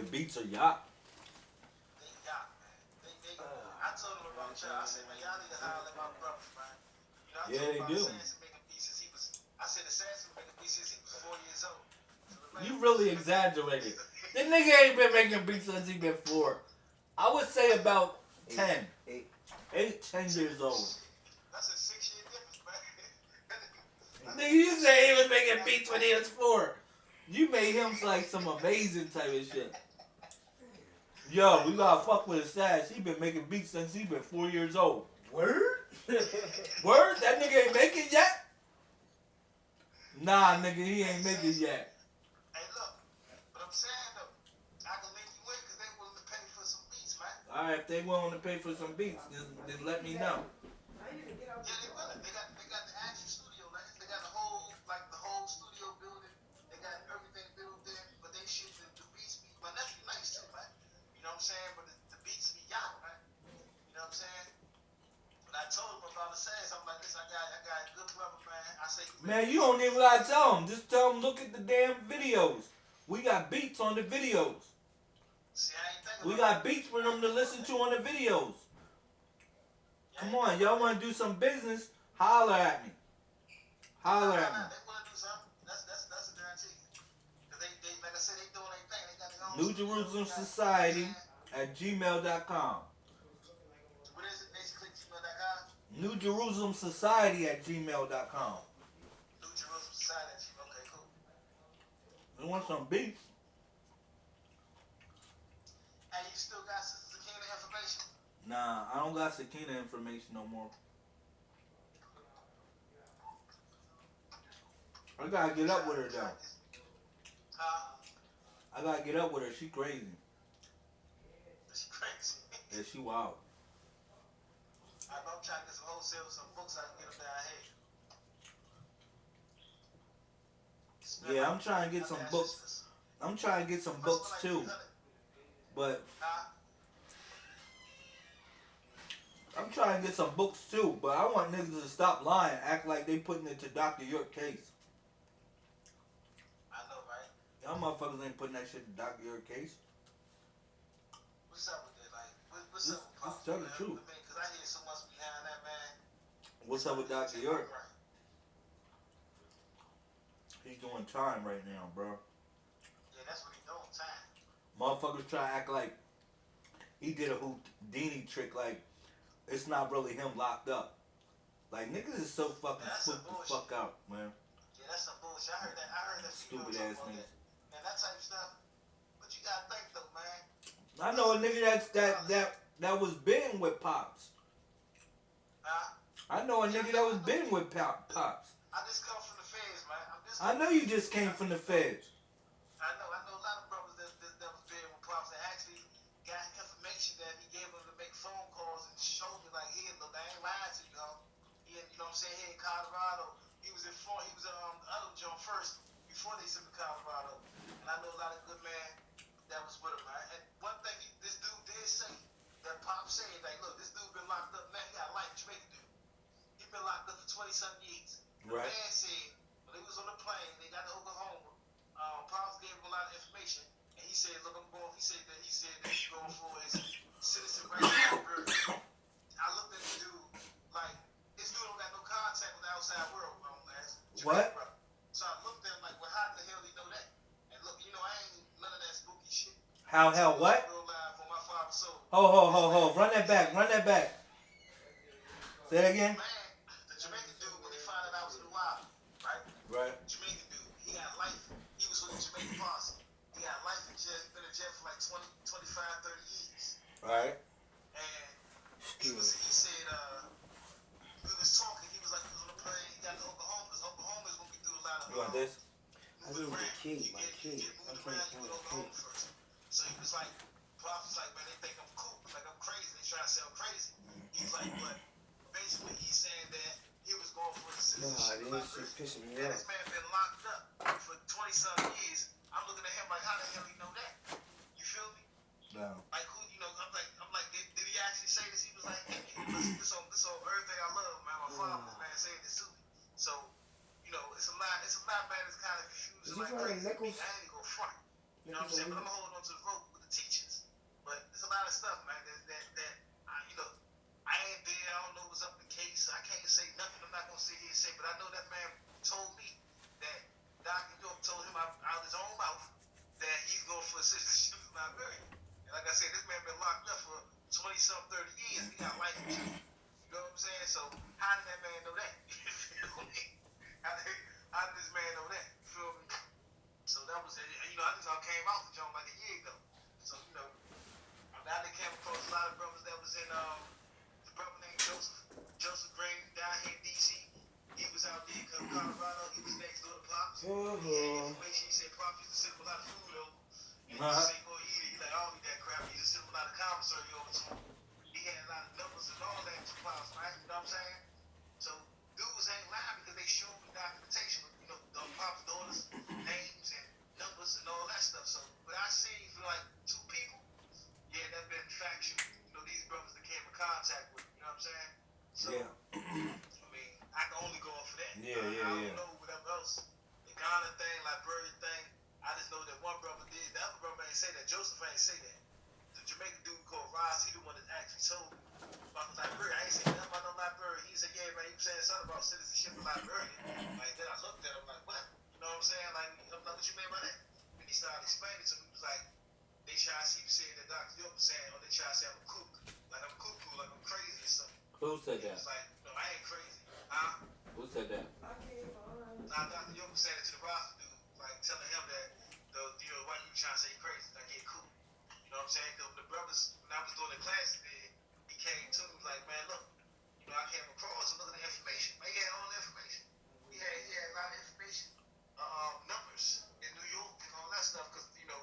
Hey, beats a yacht. They got, man. They, they, I told them about y'all. I said, man, y'all need to holler at my brothers, man. You know, I Yeah, they do. Making he was, I said Assassin making beats since he was four years old. So You really exaggerated. This nigga ain't been making beats since he been four. I would say about ten. Eight. Eight, ten years old. That's a six year difference, man. Nigga, you say he was making beats when he was four. You made him like some amazing type of shit. Yo, we gotta fuck with his stash. He been making beats since he been four years old. Word? Word? That nigga ain't make it yet? Nah, nigga, he ain't make it yet. Hey, look, but I'm saying though, I can link you in because they willing to pay for some beats, man. Alright, if they willing to pay for some beats, then, then let me know. Yeah, they willing. They got man. I you don't even gotta tell him. Just tell him look at the damn videos. We got beats on the videos. See, I ain't thinking We got beats for them to listen to on the videos. Yeah, Come on, y'all wanna do some business? Holler at me. Holler at me. That's that's that's they, they like said, New. Jerusalem Society at gmail.com. What is it? Basically, gmail.com. New Jerusalem Society at gmail.com. New Jerusalem Society. Okay, cool. You want some beats? Hey, you still got Sister Zakina information? Nah, I don't got Sakina information no more. I gotta get up with her though. Huh? I gotta get up with her. She crazy. She crazy. Yeah, she wild. I'm trying to get some wholesale, some books I can get them down here. Smell Yeah, like- I'm trying to get some books. I'm trying to get some books like too, but Huh? I'm trying to get some books too. But I want niggas to stop lying, act like they putting it to Dr. York case. I know, right? Y'all motherfuckers ain't putting that shit to Dr. York case. What's up with that? Like, what, what's Just- up with just tell the truth. Because I hear so much behind that, man. What's up with Dr. York? He's doing time right now, bro. Yeah, that's what he doing, time. Motherfuckers try to act like he did a Houdini trick, like it's not really him locked up. Like niggas is so fucking some spooked the fuck out, man. Yeah, that's some bullshit. I heard that. I heard that. Stupid ass niggas. Man, that type of stuff. But you gotta think though, man. I know a nigga that's that that that was been with pops. Huh? I know a nigga that was been with pop, pops. I just come from the feds, man. I'm just. I know you just came from the feds. I know. I know a lot of brothers that that, that was there with pops that actually got information that he gave them to make phone calls and show me like, here, look, I ain't lying to you, ho. He, you know what I'm saying? Here in Colorado, he was in front. He was in um, the other joint first before they sent to Colorado. And I know a lot of good man that was with him. Man. And one thing he, this dude did say that Pop said, like, look, this dude been locked up. Man, he got a life Jamaican dude. He been 20 something. The Right. man said when they was on the plane, they got to Oklahoma. Um, Pops gave him a lot of information, and he said, "Look, I'm going." He said that he said that he's going for his citizen rights. I looked at the dude like this dude don't got no contact with the outside world. Um, as What? brother. So I looked at him like, well, how the hell do you know that? And look, you know, I ain't none of that spooky shit. How hell what? Real live on my father's soul. Ho ho ho ho! Run that back! Run that back! Say that again. Man, the Jamaican dude when he found out I was in the wild, right? Right. Jamaican dude. He got life. He was with the Jamaican posse. He got life in jail. He been in jail for like 20, 25, 30 years. Right. And he was, he said, uh, we was talking. He was like, he was on the plane. He got to Oklahoma. Because Oklahoma is going to be through a lot of. You want this? I need the key, my key. You get I'm moved trying around, to you find go the Oklahoma key. first. So he was like, Prof was like, man, they think I'm cool. Like I'm crazy. They try to say I'm crazy. He was like, but basically he's saying that he was going for the Nah, citizenship. this like shit pissing me listen, this on this on everything I love, man. My father, this man, saying this to me. So, you know, it's a lot. It's a lot, man. It's kind of confusing. Like crazy. I ain't gonna front. You know what I'm saying? But I'm holding on to the rope with the teachers. But there's a lot of stuff, man, that, that, that I, you know, I ain't there. I don't know what's up in the case. I can't say nothing. I'm not going to sit here and say, but I know that man told me that Dr. York told him out, out his own mouth that he's going for citizenship in Liberia. And like I said, this man been locked up for 20 some 30 years. He got life So how did that man know that? You feel me? How did, how did this man know that? You feel me? So that was, you know, I just all came out the joint like a year ago. So, you know, I now they came across a lot of brothers that was in, um, the brother named Joseph, Joseph Green down here in D.C. He was out there in Colorado. He was next door to Pops. He had information. He said Pops used to him a lot of food over. And Uh-huh. used to say, boy, he, he like, I don't eat that crap. He used to send him a lot of commissary over to him. He had a lot of numbers and all that to Pops, right? You know what I'm saying? So dudes ain't lying because they show me documentation, you know, the Pop's daughters, names and numbers and all that stuff. So what I seen for like two people, yeah, that been factual. You know, these brothers that came in contact with, you know what I'm saying? So Yeah. I mean, I can only go off of that. Yeah, I, yeah, I don't yeah. know whatever else. The Ghana thing, Liberian thing, I just know that one brother did. The other brother ain't say that. Joseph ain't say that. The Jamaican dude called Ross, he the one that actually told me about the Liberia. I ain't say nothing about no Liberia. He said, yeah, man, he was saying something about citizenship in Liberia. Like, then I looked at him like, what? You know what I'm saying? Like, I'm like, what you mean by that? And he started explaining to me, he was like, they try to see, he was saying that Dr. York was saying, or they try to say I'm a kook. Like, I'm cuckoo, like I'm crazy or something. Who said He that? was like, no, I ain't crazy. Huh? Who said that? Now, Dr. York was saying it to the roster dude, like telling him that, the, you know, why you trying to say yeah, cool. You know what I'm saying? Because the brothers, when I was doing the classes he came to me like, man, look, you know, I came across look at information. Man, he had all the information. He had, he had a lot of information, uh, numbers in New York and all that stuff, because, you know,